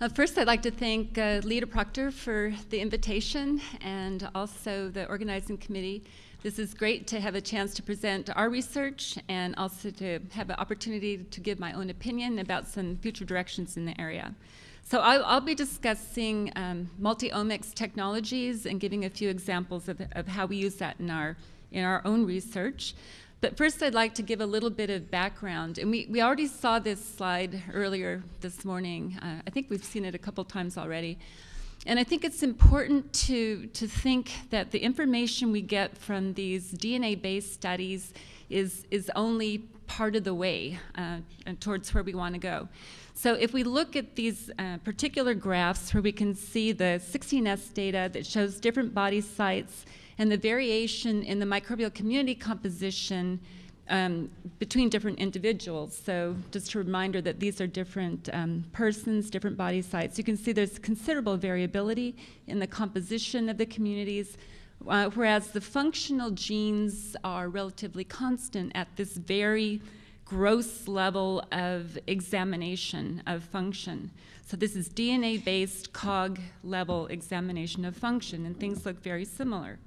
Uh, first, I'd like to thank uh, Lita Proctor for the invitation and also the organizing committee. This is great to have a chance to present our research and also to have an opportunity to give my own opinion about some future directions in the area. So I'll, I'll be discussing um, multi-omics technologies and giving a few examples of, of how we use that in our, in our own research. But first, I'd like to give a little bit of background. And we, we already saw this slide earlier this morning. Uh, I think we've seen it a couple times already. And I think it's important to, to think that the information we get from these DNA-based studies is, is only part of the way uh, towards where we want to go. So if we look at these uh, particular graphs where we can see the 16S data that shows different body sites and the variation in the microbial community composition um, between different individuals. So just a reminder that these are different um, persons, different body sites. You can see there's considerable variability in the composition of the communities, uh, whereas the functional genes are relatively constant at this very gross level of examination of function. So this is DNA-based COG level examination of function, and things look very similar.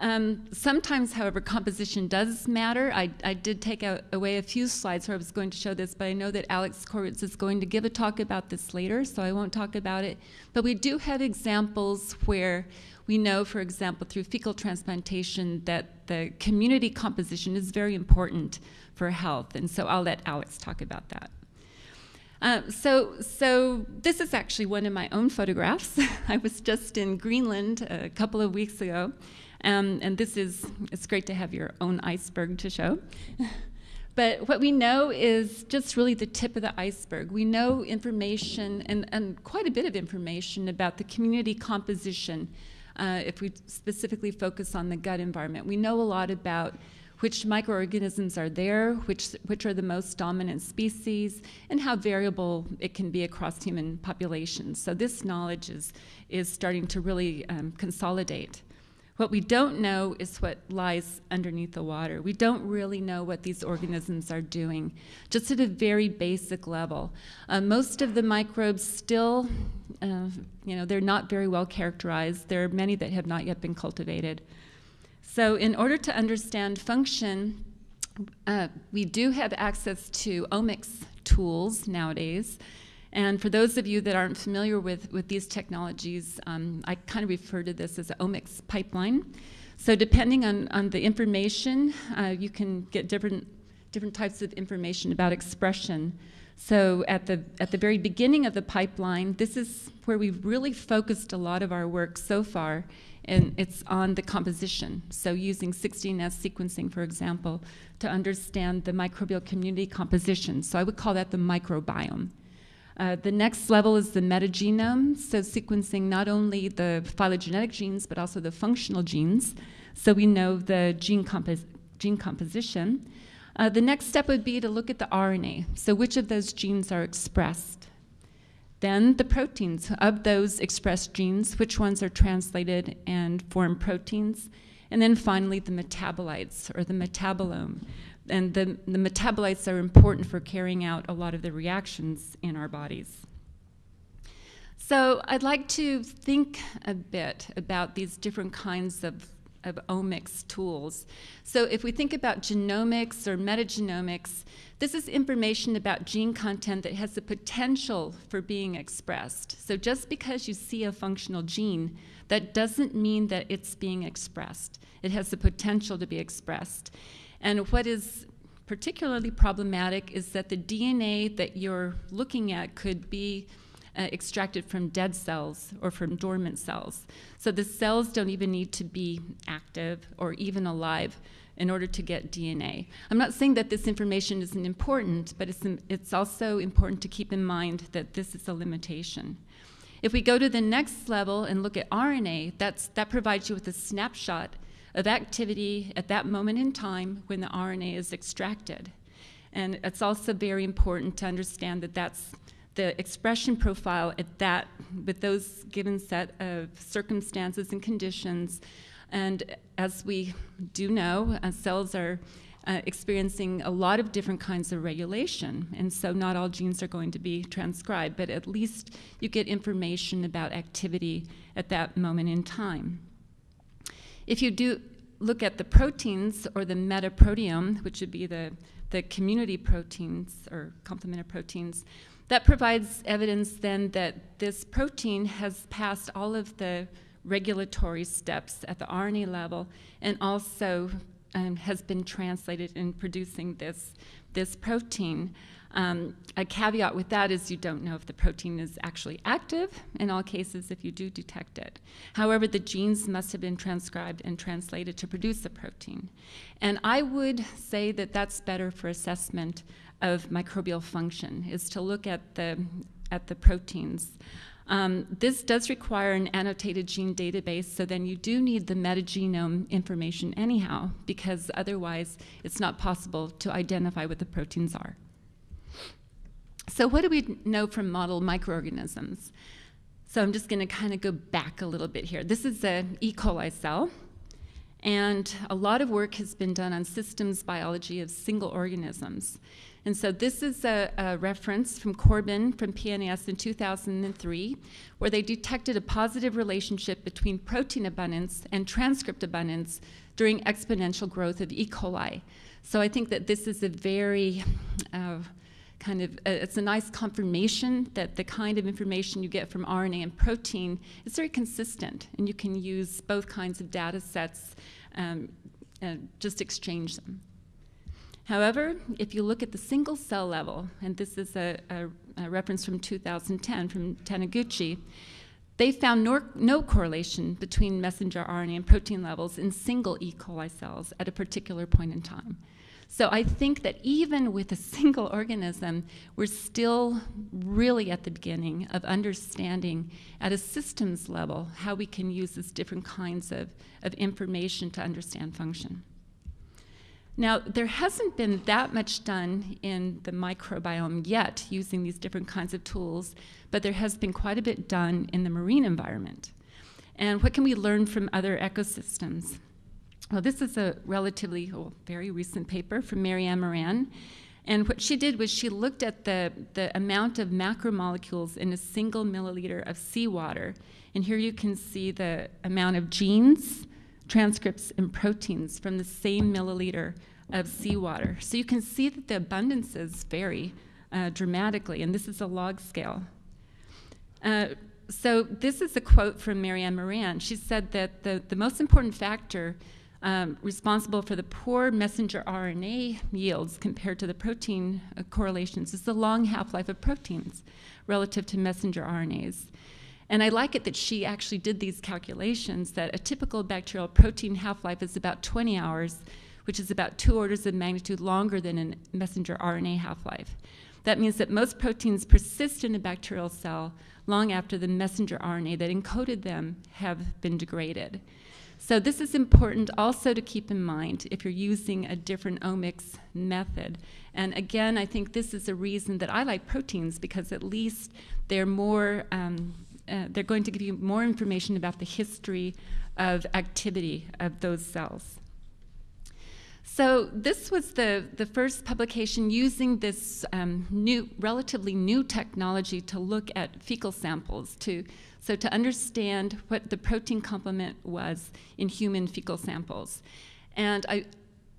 Um, sometimes, however, composition does matter. I, I did take out, away a few slides where I was going to show this, but I know that Alex Khoruts is going to give a talk about this later, so I won't talk about it. But we do have examples where we know, for example, through fecal transplantation, that the community composition is very important for health, and so I'll let Alex talk about that. Uh, so, so this is actually one of my own photographs. I was just in Greenland a couple of weeks ago, um, and this is, it's great to have your own iceberg to show. but what we know is just really the tip of the iceberg. We know information, and, and quite a bit of information about the community composition uh, if we specifically focus on the gut environment. We know a lot about which microorganisms are there, which, which are the most dominant species, and how variable it can be across human populations. So this knowledge is, is starting to really um, consolidate. What we don't know is what lies underneath the water. We don't really know what these organisms are doing, just at a very basic level. Uh, most of the microbes still, uh, you know, they're not very well characterized. There are many that have not yet been cultivated. So in order to understand function, uh, we do have access to omics tools nowadays. And for those of you that aren't familiar with, with these technologies, um, I kind of refer to this as an omics pipeline. So depending on, on the information, uh, you can get different, different types of information about expression. So at the, at the very beginning of the pipeline, this is where we've really focused a lot of our work so far, and it's on the composition. So using 16S sequencing, for example, to understand the microbial community composition. So I would call that the microbiome. Uh, the next level is the metagenome, so sequencing not only the phylogenetic genes, but also the functional genes. So we know the gene, compos gene composition. Uh, the next step would be to look at the RNA, so which of those genes are expressed. Then the proteins of those expressed genes, which ones are translated and form proteins. And then finally the metabolites, or the metabolome and the, the metabolites are important for carrying out a lot of the reactions in our bodies. So I'd like to think a bit about these different kinds of, of omics tools. So if we think about genomics or metagenomics, this is information about gene content that has the potential for being expressed. So just because you see a functional gene, that doesn't mean that it's being expressed. It has the potential to be expressed. And what is particularly problematic is that the DNA that you're looking at could be uh, extracted from dead cells or from dormant cells. So the cells don't even need to be active or even alive in order to get DNA. I'm not saying that this information isn't important, but it's, it's also important to keep in mind that this is a limitation. If we go to the next level and look at RNA, that's, that provides you with a snapshot of activity at that moment in time when the RNA is extracted. And it's also very important to understand that that's the expression profile at that, with those given set of circumstances and conditions. And as we do know, uh, cells are uh, experiencing a lot of different kinds of regulation. And so not all genes are going to be transcribed, but at least you get information about activity at that moment in time. If you do look at the proteins or the metaproteome, which would be the, the community proteins or complementary proteins, that provides evidence then that this protein has passed all of the regulatory steps at the RNA level and also um, has been translated in producing this, this protein. Um, a caveat with that is you don't know if the protein is actually active in all cases if you do detect it. However, the genes must have been transcribed and translated to produce the protein. And I would say that that's better for assessment of microbial function, is to look at the, at the proteins. Um, this does require an annotated gene database, so then you do need the metagenome information anyhow, because otherwise it's not possible to identify what the proteins are. So what do we know from model microorganisms? So I'm just going to kind of go back a little bit here. This is a E. coli cell, and a lot of work has been done on systems biology of single organisms. And so this is a, a, reference from Corbin from PNAS in 2003, where they detected a positive relationship between protein abundance and transcript abundance during exponential growth of E. coli. So I think that this is a very uh, kind of, uh, it's a nice confirmation that the kind of information you get from RNA and protein is very consistent, and you can use both kinds of data sets, um, and just exchange them. However, if you look at the single cell level, and this is a, a, a reference from 2010 from Taniguchi, they found no, no, correlation between messenger RNA and protein levels in single E. coli cells at a particular point in time. So I think that even with a single organism, we're still really at the beginning of understanding at a systems level how we can use these different kinds of, of information to understand function. Now, there hasn't been that much done in the microbiome yet using these different kinds of tools, but there has been quite a bit done in the marine environment. And what can we learn from other ecosystems? Well, this is a relatively well, very recent paper from Mary Ann Moran. And what she did was she looked at the, the amount of macromolecules in a single milliliter of seawater. And here you can see the amount of genes, transcripts and proteins from the same milliliter of seawater. So you can see that the abundances vary uh, dramatically, and this is a log scale. Uh, so this is a quote from Mary Ann Moran. She said that the, the most important factor um, responsible for the poor messenger RNA yields compared to the protein uh, correlations is the long half-life of proteins relative to messenger RNAs. And I like it that she actually did these calculations that a typical bacterial protein half-life is about 20 hours, which is about two orders of magnitude longer than a messenger RNA half-life. That means that most proteins persist in a bacterial cell long after the messenger RNA that encoded them have been degraded. So this is important also to keep in mind if you're using a different omics method. And again, I think this is a reason that I like proteins because at least they're more um, uh, they're going to give you more information about the history of activity of those cells. So this was the, the first publication using this um, new, relatively new technology to look at fecal samples, to, so to understand what the protein complement was in human fecal samples. And I,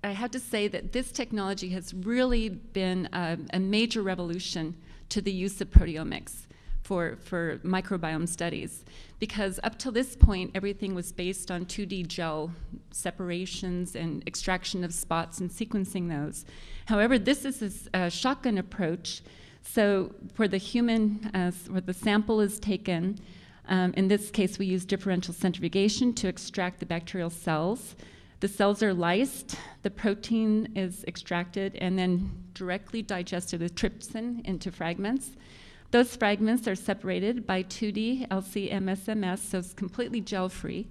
I have to say that this technology has really been a, a major revolution to the use of proteomics for, for microbiome studies. Because up till this point, everything was based on 2D gel separations and extraction of spots and sequencing those. However, this is a, shotgun approach. So for the human, uh, where the sample is taken, um, in this case, we use differential centrifugation to extract the bacterial cells. The cells are lysed, the protein is extracted, and then directly digested with trypsin into fragments. Those fragments are separated by 2D LC-MSMS, so it's completely gel-free,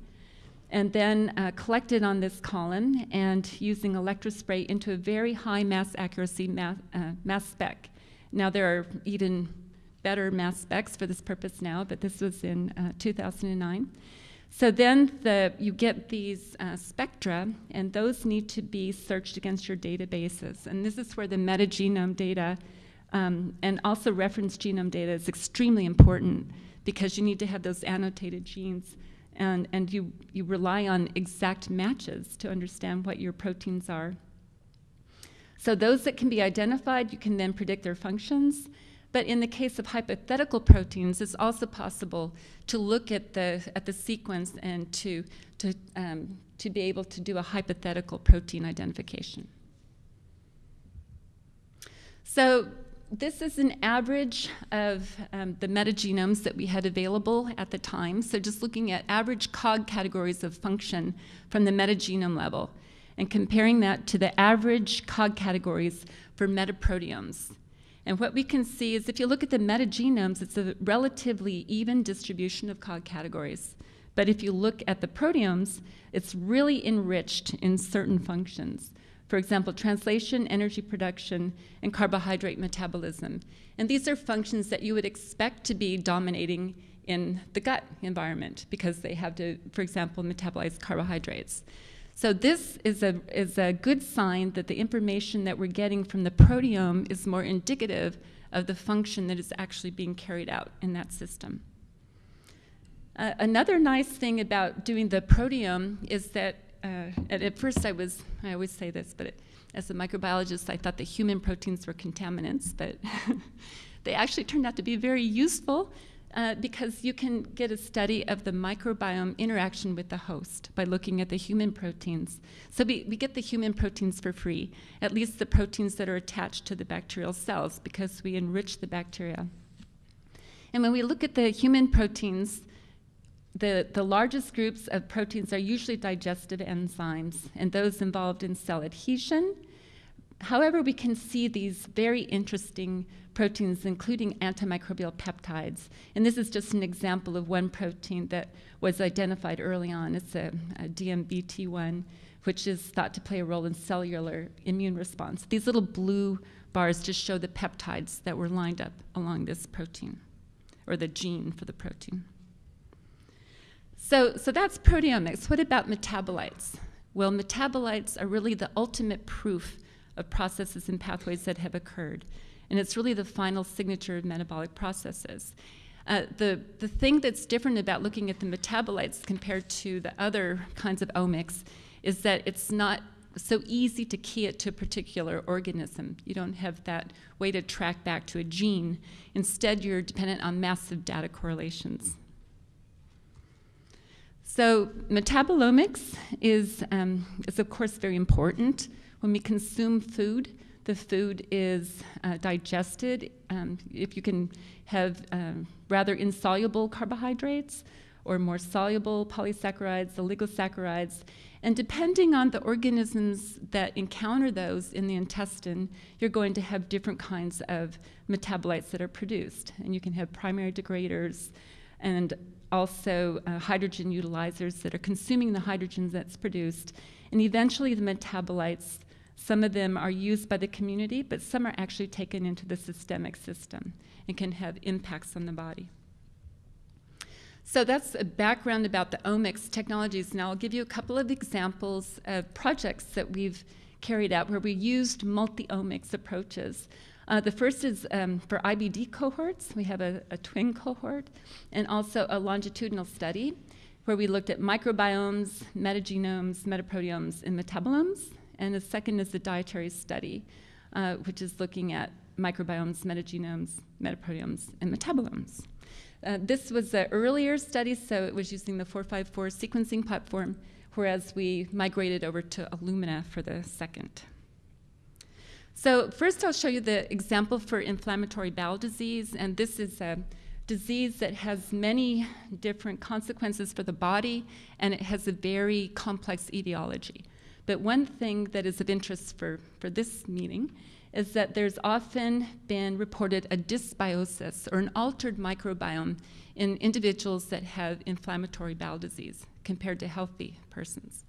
and then uh, collected on this column and using electrospray into a very high mass accuracy mass, uh, mass spec. Now there are even better mass specs for this purpose now, but this was in uh, 2009. So then the, you get these uh, spectra, and those need to be searched against your databases. And this is where the metagenome data um, and also reference genome data is extremely important because you need to have those annotated genes and, and you, you rely on exact matches to understand what your proteins are. So those that can be identified, you can then predict their functions. But in the case of hypothetical proteins, it's also possible to look at the, at the sequence and to, to, um, to be able to do a hypothetical protein identification. So this is an average of um, the metagenomes that we had available at the time. So just looking at average COG categories of function from the metagenome level and comparing that to the average COG categories for metaproteomes. And what we can see is if you look at the metagenomes, it's a relatively even distribution of COG categories. But if you look at the proteomes, it's really enriched in certain functions. For example, translation, energy production, and carbohydrate metabolism. And these are functions that you would expect to be dominating in the gut environment because they have to, for example, metabolize carbohydrates. So this is a, is a good sign that the information that we're getting from the proteome is more indicative of the function that is actually being carried out in that system. Uh, another nice thing about doing the proteome is that, uh, at first I was, I always say this, but it, as a microbiologist, I thought the human proteins were contaminants, but they actually turned out to be very useful uh, because you can get a study of the microbiome interaction with the host by looking at the human proteins. So we, we get the human proteins for free, at least the proteins that are attached to the bacterial cells, because we enrich the bacteria. And when we look at the human proteins, the, the largest groups of proteins are usually digestive enzymes, and those involved in cell adhesion. However, we can see these very interesting proteins, including antimicrobial peptides. And this is just an example of one protein that was identified early on. It's a, a DMBT1, which is thought to play a role in cellular immune response. These little blue bars just show the peptides that were lined up along this protein, or the gene for the protein. So, so that's proteomics. What about metabolites? Well, metabolites are really the ultimate proof of processes and pathways that have occurred and it's really the final signature of metabolic processes. Uh, the, the thing that's different about looking at the metabolites compared to the other kinds of omics is that it's not so easy to key it to a particular organism. You don't have that way to track back to a gene. Instead, you're dependent on massive data correlations. So metabolomics is, um, is of course very important. When we consume food, the food is uh, digested, um, if you can have um, rather insoluble carbohydrates or more soluble polysaccharides, oligosaccharides, and depending on the organisms that encounter those in the intestine, you're going to have different kinds of metabolites that are produced. And you can have primary degraders and also uh, hydrogen utilizers that are consuming the hydrogen that's produced. And eventually the metabolites some of them are used by the community, but some are actually taken into the systemic system and can have impacts on the body. So that's a background about the omics technologies. Now I'll give you a couple of examples of projects that we've carried out where we used multi-omics approaches. Uh, the first is um, for IBD cohorts. We have a, a twin cohort and also a longitudinal study where we looked at microbiomes, metagenomes, metaproteomes, and metabolomes and the second is the dietary study, uh, which is looking at microbiomes, metagenomes, metaproteomes, and metabolomes. Uh, this was an earlier study, so it was using the 454 sequencing platform, whereas we migrated over to Illumina for the second. So first I'll show you the example for inflammatory bowel disease, and this is a disease that has many different consequences for the body, and it has a very complex etiology. But one thing that is of interest for, for this meeting is that there's often been reported a dysbiosis or an altered microbiome in individuals that have inflammatory bowel disease compared to healthy persons.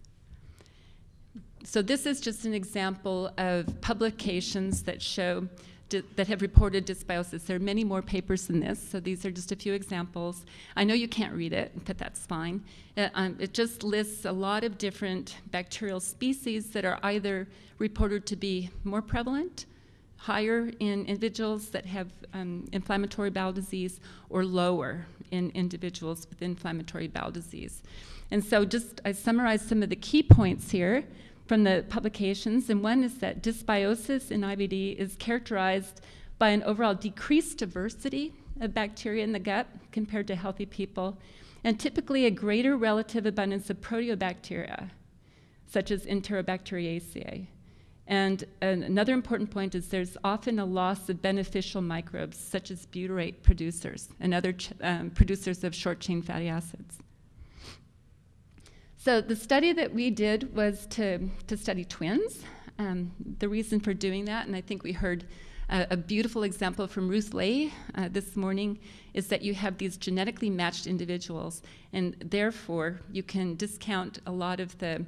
So this is just an example of publications that show that have reported dysbiosis. There are many more papers than this, so these are just a few examples. I know you can't read it, but that's fine. Uh, um, it just lists a lot of different bacterial species that are either reported to be more prevalent, higher in individuals that have um, inflammatory bowel disease, or lower in individuals with inflammatory bowel disease. And so just I summarized some of the key points here from the publications, and one is that dysbiosis in IBD is characterized by an overall decreased diversity of bacteria in the gut compared to healthy people, and typically a greater relative abundance of proteobacteria, such as Enterobacteriaceae. And another important point is there's often a loss of beneficial microbes, such as butyrate producers and other um, producers of short chain fatty acids. So the study that we did was to, to study twins. Um, the reason for doing that, and I think we heard a, a beautiful example from Ruth Ley uh, this morning, is that you have these genetically matched individuals, and therefore you can discount a lot of the,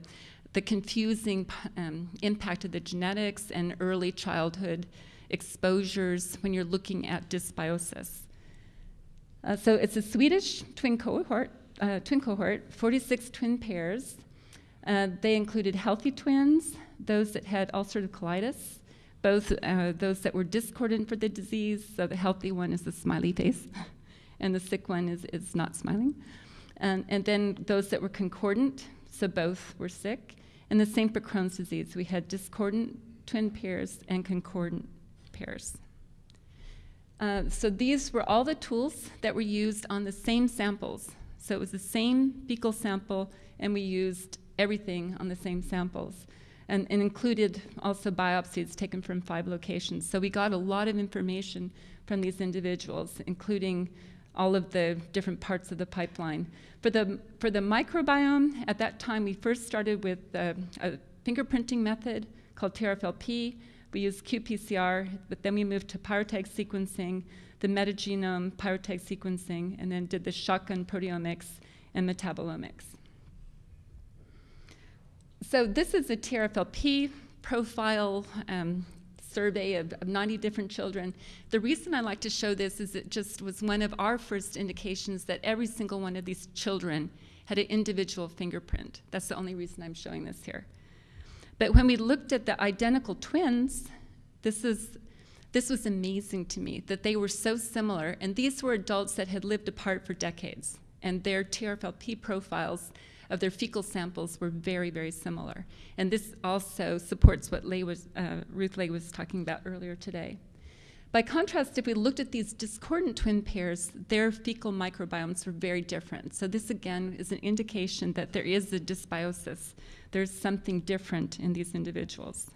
the confusing um, impact of the genetics and early childhood exposures when you're looking at dysbiosis. Uh, so it's a Swedish twin cohort uh, twin cohort, 46 twin pairs. Uh, they included healthy twins, those that had ulcerative colitis, both uh, those that were discordant for the disease, so the healthy one is a smiley face, and the sick one is, is not smiling. And, and then those that were concordant, so both were sick. And the same for Crohn's disease. We had discordant twin pairs and concordant pairs. Uh, so these were all the tools that were used on the same samples so it was the same fecal sample, and we used everything on the same samples. And, and, included also biopsies taken from five locations. So we got a lot of information from these individuals, including all of the different parts of the pipeline. For the, for the microbiome, at that time we first started with uh, a fingerprinting method called TRFLP. We used qPCR, but then we moved to pyroTag sequencing, the metagenome pyroTag sequencing, and then did the shotgun proteomics and metabolomics. So this is a TRFLP profile um, survey of, of, 90 different children. The reason I like to show this is it just was one of our first indications that every single one of these children had an individual fingerprint. That's the only reason I'm showing this here. But when we looked at the identical twins, this is this was amazing to me that they were so similar, and these were adults that had lived apart for decades, and their TRFLP profiles of their fecal samples were very, very similar. And this also supports what Ley was, uh, Ruth Ley was talking about earlier today. By contrast, if we looked at these discordant twin pairs, their fecal microbiomes were very different. So this again is an indication that there is a dysbiosis. There's something different in these individuals.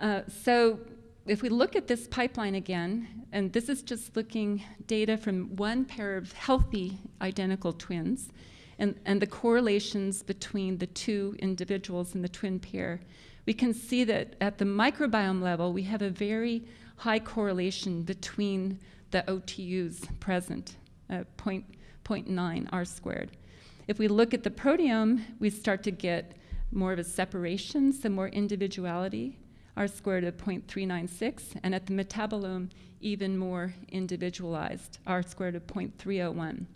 Uh, so if we look at this pipeline again, and this is just looking data from one pair of healthy identical twins, and, and the correlations between the two individuals in the twin pair, we can see that at the microbiome level, we have a very high correlation between the OTUs present, uh, 0.9 R squared. If we look at the proteome, we start to get more of a separation, some more individuality. R squared of 0.396, and at the metabolome, even more individualized, R squared of 0.301.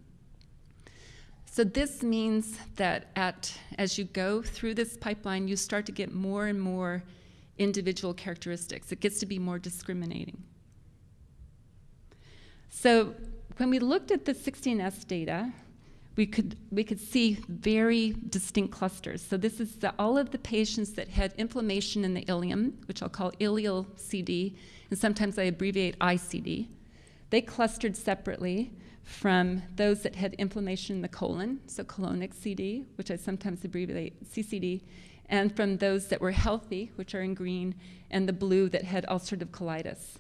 So this means that at, as you go through this pipeline, you start to get more and more individual characteristics. It gets to be more discriminating. So when we looked at the 16S data, we could, we could see very distinct clusters. So this is the, all of the patients that had inflammation in the ileum, which I'll call ileal CD, and sometimes I abbreviate ICD. They clustered separately from those that had inflammation in the colon, so colonic CD, which I sometimes abbreviate CCD, and from those that were healthy, which are in green, and the blue that had ulcerative colitis.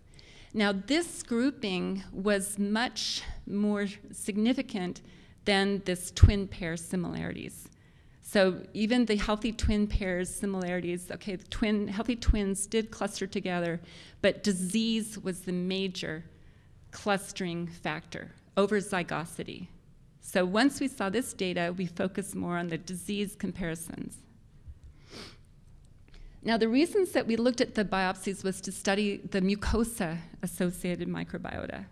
Now, this grouping was much more significant than this twin pair similarities. So even the healthy twin pairs similarities, okay, the twin, healthy twins did cluster together, but disease was the major clustering factor over zygosity. So once we saw this data, we focused more on the disease comparisons. Now, the reasons that we looked at the biopsies was to study the mucosa associated microbiota.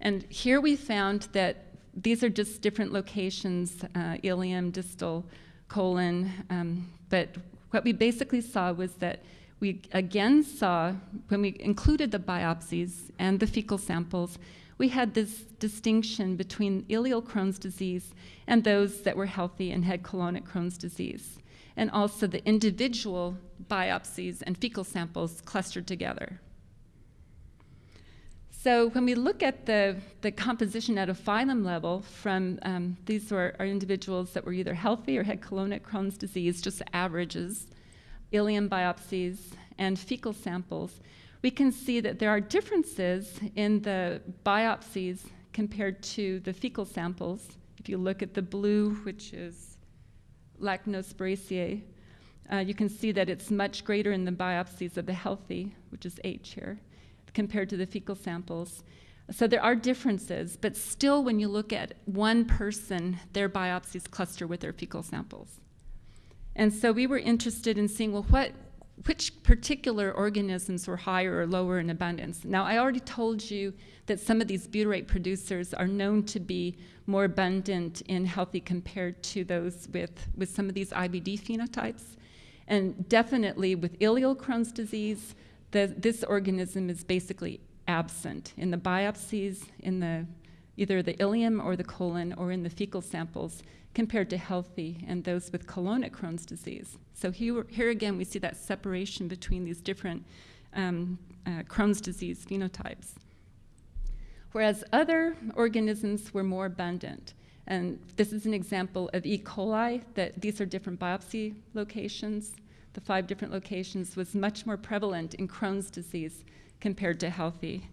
And here we found that these are just different locations uh, ileum, distal, colon. Um, but what we basically saw was that we again saw, when we included the biopsies and the fecal samples, we had this distinction between ileal Crohn's disease and those that were healthy and had colonic Crohn's disease, and also the individual biopsies and fecal samples clustered together. So when we look at the, the composition at a phylum level from, um, these are individuals that were either healthy or had colonic Crohn's disease, just averages, ileum biopsies, and fecal samples, we can see that there are differences in the biopsies compared to the fecal samples. If you look at the blue, which is Lachnospiraceae, uh, you can see that it's much greater in the biopsies of the healthy, which is H here, compared to the fecal samples. So there are differences, but still, when you look at one person, their biopsies cluster with their fecal samples. And so we were interested in seeing, well, what, which particular organisms were higher or lower in abundance. Now, I already told you that some of these butyrate producers are known to be more abundant in healthy compared to those with, with some of these IBD phenotypes. And definitely with ileal Crohn's disease, the, this organism is basically absent in the biopsies, in the either the ileum or the colon or in the fecal samples compared to healthy and those with colonic Crohn's disease. So here, here again, we see that separation between these different um, uh, Crohn's disease phenotypes. Whereas other organisms were more abundant. And this is an example of E. coli, that these are different biopsy locations. The five different locations was much more prevalent in Crohn's disease compared to healthy.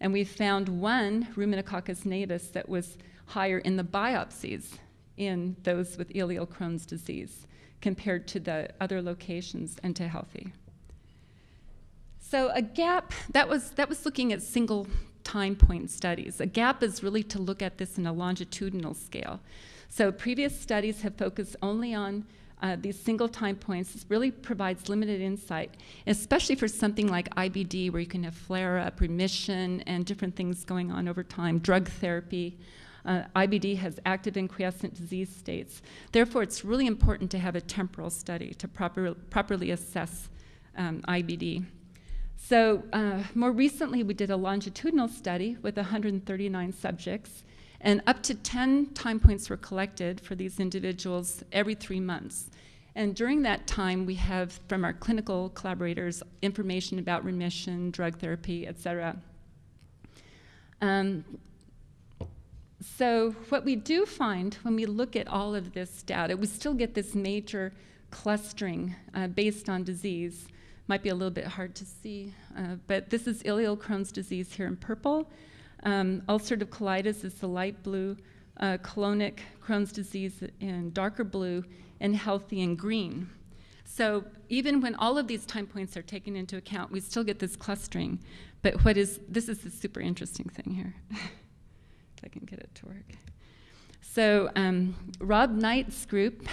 And we found one, Ruminococcus gnavus, that was higher in the biopsies in those with ileal Crohn's disease compared to the other locations and to healthy. So a gap, that was, that was looking at single time point studies. A gap is really to look at this in a longitudinal scale. So previous studies have focused only on uh, these single time points. Really provides limited insight, especially for something like IBD, where you can have flare up, remission, and different things going on over time, drug therapy. Uh, IBD has active and quiescent disease states. Therefore, it's really important to have a temporal study to proper, properly assess um, IBD. So, uh, more recently, we did a longitudinal study with 139 subjects, and up to 10 time points were collected for these individuals every three months. And during that time, we have from our clinical collaborators information about remission, drug therapy, et cetera. Um, so what we do find when we look at all of this data, we still get this major clustering uh, based on disease. Might be a little bit hard to see, uh, but this is ileal Crohn's disease here in purple. Um, ulcerative colitis is the light blue, uh, colonic Crohn's disease in darker blue, and healthy in green. So even when all of these time points are taken into account, we still get this clustering. But what is, this is the super interesting thing here. if I can get it to work. So um, Rob Knight's group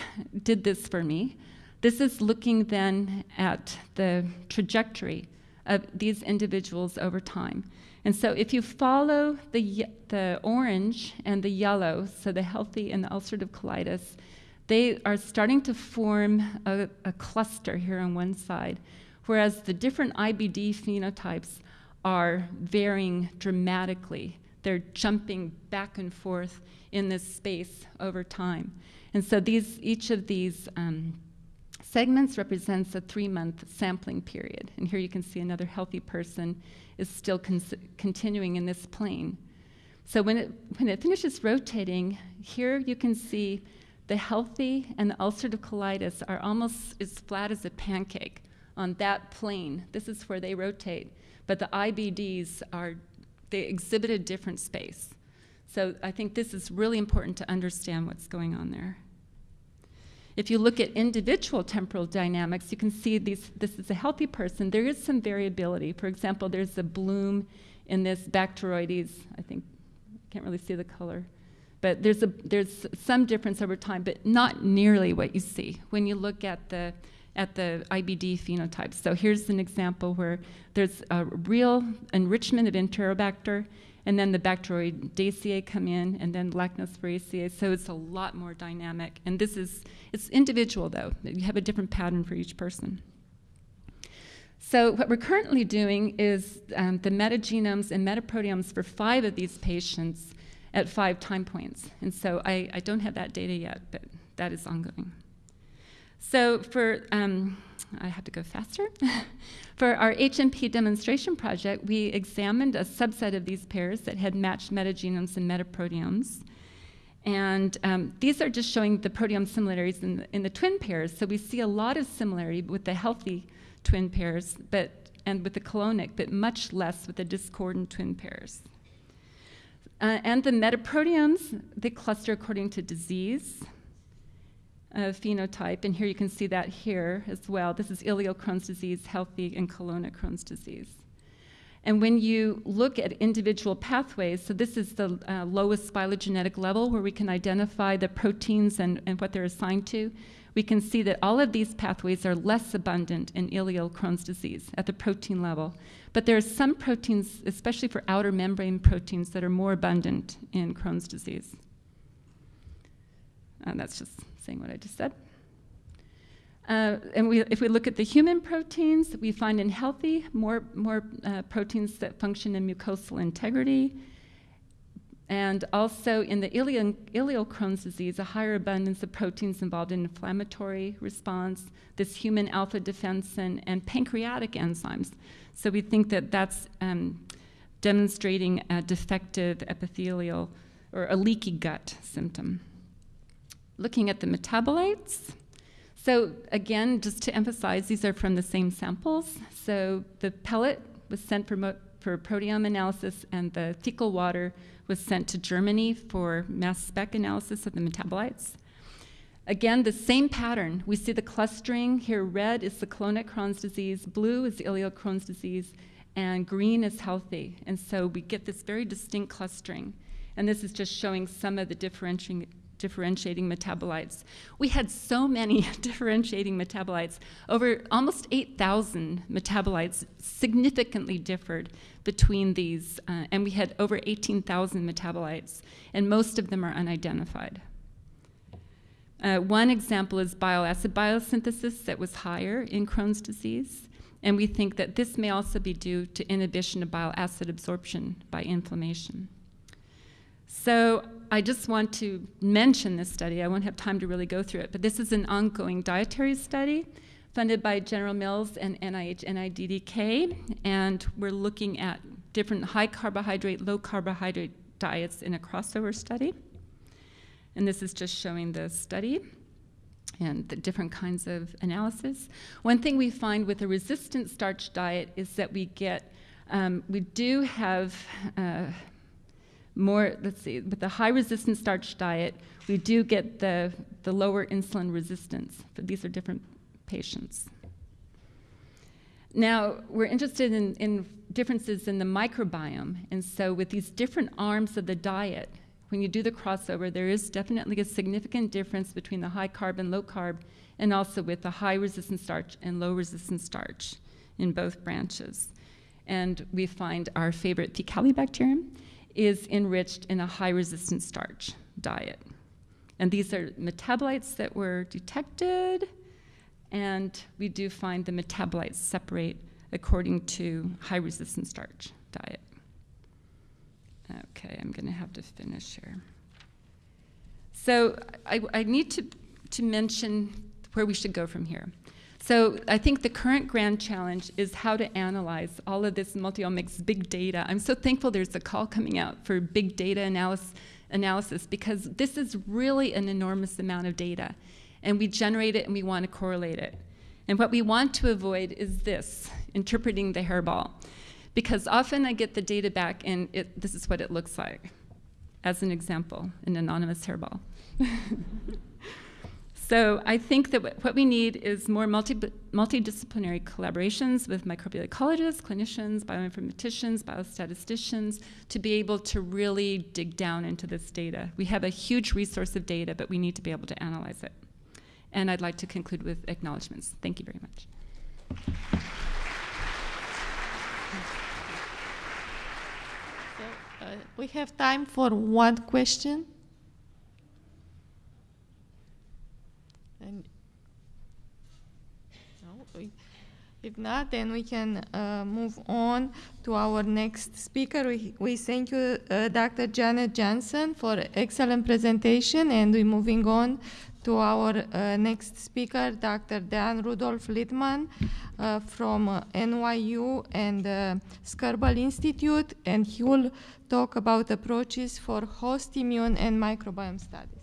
did this for me. This is looking then at the trajectory of these individuals over time. And so if you follow the, the orange and the yellow, so the healthy and the ulcerative colitis, they are starting to form a, a cluster here on one side, whereas the different IBD phenotypes are varying dramatically they're jumping back and forth in this space over time. And so these, each of these um, segments represents a three-month sampling period. And here you can see another healthy person is still continuing in this plane. So when it, when it finishes rotating, here you can see the healthy and the ulcerative colitis are almost as flat as a pancake on that plane. This is where they rotate. But the IBDs are they exhibit a different space. So I think this is really important to understand what's going on there. If you look at individual temporal dynamics, you can see these, this is a healthy person. There is some variability. For example, there's a bloom in this Bacteroides. I think, I can't really see the color. But there's, a, there's some difference over time, but not nearly what you see when you look at the at the IBD phenotypes. So here's an example where there's a real enrichment of Enterobacter, and then the Bacteroidaceae come in, and then Lachnospiraceae. So it's a lot more dynamic. And this is, it's individual though. You have a different pattern for each person. So what we're currently doing is um, the metagenomes and metaproteomes for five of these patients at five time points. And so I, I don't have that data yet, but that is ongoing. So for, um, I have to go faster. for our HMP demonstration project, we examined a subset of these pairs that had matched metagenomes and metaproteomes. And um, these are just showing the proteome similarities in the, in the twin pairs. So we see a lot of similarity with the healthy twin pairs, but and with the colonic, but much less with the discordant twin pairs. Uh, and the metaproteomes, they cluster according to disease uh, phenotype, and here you can see that here as well. This is ileal Crohn's disease, healthy, and colonic Crohn's disease. And when you look at individual pathways, so this is the uh, lowest phylogenetic level where we can identify the proteins and, and what they're assigned to we can see that all of these pathways are less abundant in ileal Crohn's disease at the protein level. But there are some proteins, especially for outer membrane proteins, that are more abundant in Crohn's disease. And that's just saying what I just said. Uh, and we, if we look at the human proteins, we find in healthy more, more uh, proteins that function in mucosal integrity, and also in the ileal, Crohn's disease, a higher abundance of proteins involved in inflammatory response, this human alpha defensin, and pancreatic enzymes. So we think that that's um, demonstrating a defective epithelial or a leaky gut symptom. Looking at the metabolites, so again, just to emphasize, these are from the same samples. So the pellet was sent for, for proteome analysis, and the fecal water was sent to Germany for mass spec analysis of the metabolites. Again, the same pattern. We see the clustering. Here, red is the colonic Crohn's disease, blue is the ileal Crohn's disease, and green is healthy. And so we get this very distinct clustering. And this is just showing some of the differentiating, differentiating metabolites. We had so many differentiating metabolites, over almost 8,000 metabolites significantly differed between these, uh, and we had over 18,000 metabolites, and most of them are unidentified. Uh, one example is bile acid biosynthesis that was higher in Crohn's disease, and we think that this may also be due to inhibition of bile acid absorption by inflammation. So I just want to mention this study. I won't have time to really go through it, but this is an ongoing dietary study funded by General Mills and NIH NIDDK, and we're looking at different high carbohydrate, low carbohydrate diets in a crossover study. And this is just showing the study and the different kinds of analysis. One thing we find with a resistant starch diet is that we get, um, we do have uh, more, let's see, with the high resistant starch diet, we do get the, the lower insulin resistance, but these are different patients. Now, we're interested in, in differences in the microbiome, and so with these different arms of the diet, when you do the crossover, there is definitely a significant difference between the high carb and low carb, and also with the high resistant starch and low resistant starch in both branches. And we find our favorite Faecalibacterium is enriched in a high resistant starch diet. And these are metabolites that were detected, and we do find the metabolites separate according to high resistant starch diet. Okay, I'm to have to finish here. So I, I need to, to mention where we should go from here. So I think the current grand challenge is how to analyze all of this multiomics big data. I'm so thankful there's a call coming out for big data analysis, analysis because this is really an enormous amount of data. And we generate it and we want to correlate it. And what we want to avoid is this, interpreting the hairball. Because often I get the data back and it, this is what it looks like. As an example, an anonymous hairball. So I think that what we need is more multi, multidisciplinary collaborations with microbial ecologists, clinicians, bioinformaticians, biostatisticians, to be able to really dig down into this data. We have a huge resource of data, but we need to be able to analyze it. And I'd like to conclude with acknowledgements. Thank you very much. So, uh, we have time for one question. And no, if not, then we can uh, move on to our next speaker. We, we thank you, uh, Dr. Janet Jansson, for excellent presentation, and we're moving on to our uh, next speaker, Dr. Dan Rudolph Littman uh, from NYU and uh, Skirball Institute, and he will talk about approaches for host immune and microbiome studies.